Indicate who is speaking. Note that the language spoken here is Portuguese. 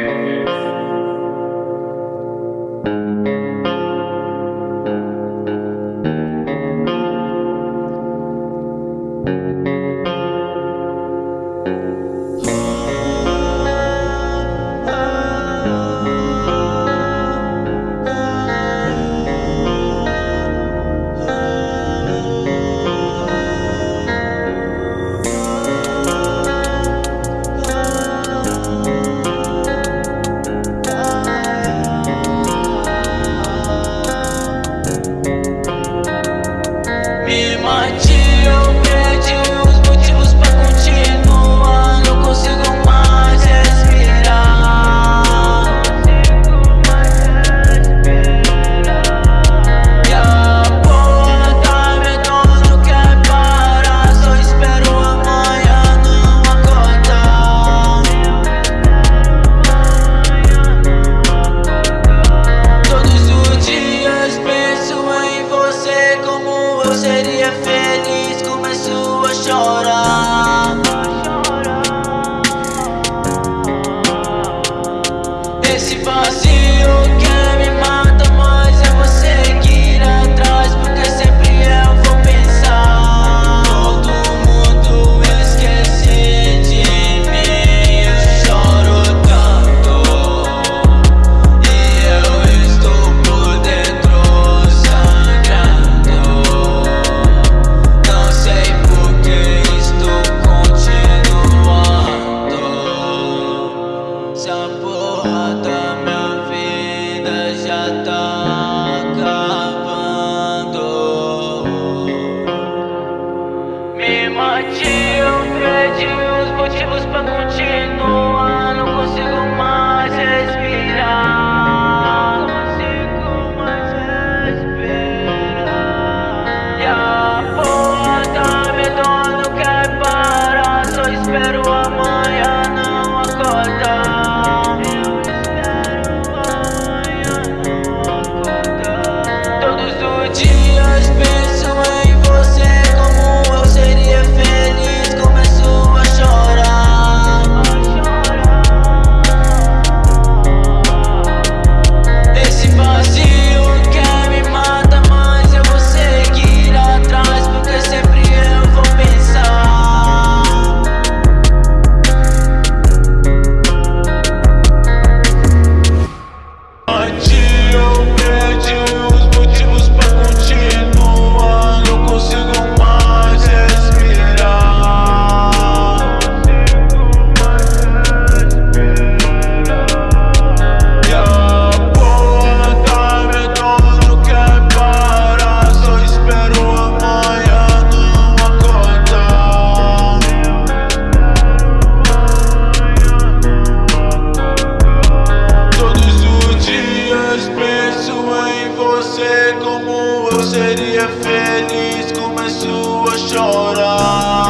Speaker 1: Mm-hmm. Seria feliz, começo a chorar. mata. llorar.